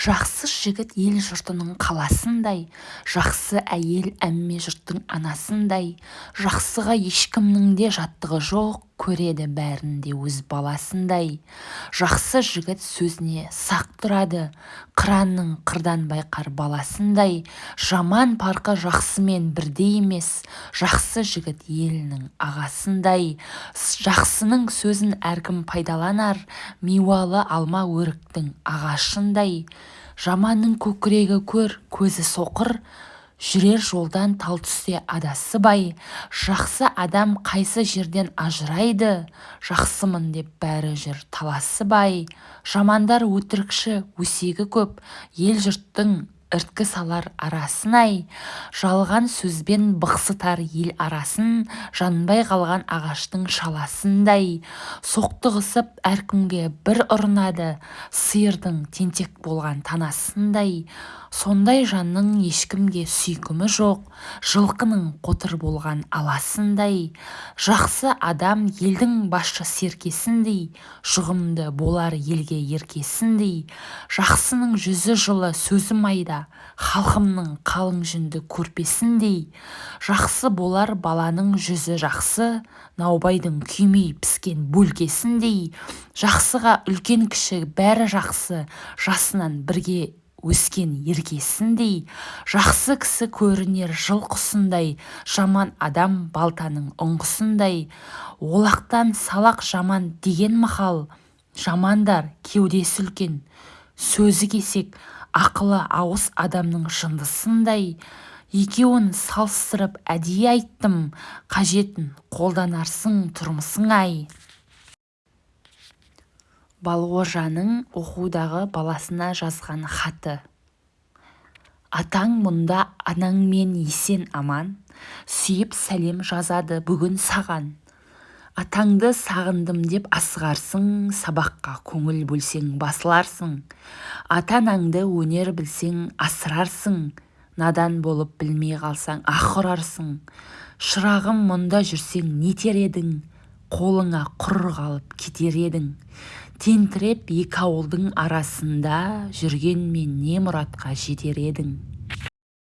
жақсы жігіт ел-жұртының қаласындай жақсы әйел әмме жұрттың анасындай жақсыға ешкімнің де жаттығы жоқ. Көреді бәрін де өз баласындай. Жақсы жігіт сөзіне сақ тұрады. Қыранның қырдан байқар баласындай. Жаман парқы жақсымен бірдей емес. Жақсы жігіт елінің ағасындай. Жақсының сөзін әркім пайдаланар. Миуалы алма өріктің ағашындай. Жаманның көкірегі көр көзі соқыр. Жүрер жолдан тал түсте адасып-ай жақсы адам қайсы жерден ажырайды жақсымын деп бәрі жүр таласып-ай жамандар өтірікші өсегі көп ел-жұрттың ірткі салар арасын-ай жалған сөзбен бықсытар ел арасын жанбай қалған ағаштың шаласындай. Соқтығысып әркімге бір ұрынады сиырдың тентек болған танасындай. Сондай жанның ешкімге сүйкімі жоқ жылқының қотыр болған аласындай. Жақсы адам елдің басшы серкесіндей жұғымды болар елге еркесіндей. Жақсының жүзі жылы сөзі майда халқымның қалың жүнді көрпесіндей жақсы болар баланың жүзі жақсы наубайдың күймей піскен бөлкесіндей жақсыға үлкен-кіші бәрі жақсы жасынан бірге өскен еркесіндей жақсы кісі көрінер жыл құсындай жаман адам балтаның ұңғысындай. Олақтан салақ жаман деген мақал жамандар кеудесі үлкен сөзі кесек ақылы ауыз адамның жындысындай. Екеуін салыстырып әдейі айттым қажетін қолданарсың тұрмысың-ай. Балғожаның оқудағы баласына жазған хаты. Атаң мұнда анаңмен есен-аман сүйіп сәлем жазады бүгін саған. Атаңды сағындым деп асығарсың сабаққа көңіл бөлсең басыларсың. Ата-анаңды өнер білсең асырарсың. Надан болып білмей қалсаң аһ ұрарсың шырағым мұнда жүрсең нетер едің? Қолыңа құр қалып кетер едің? Тентіреп екі ауылдың арасында жүргенмен не мұратқа жетер едің?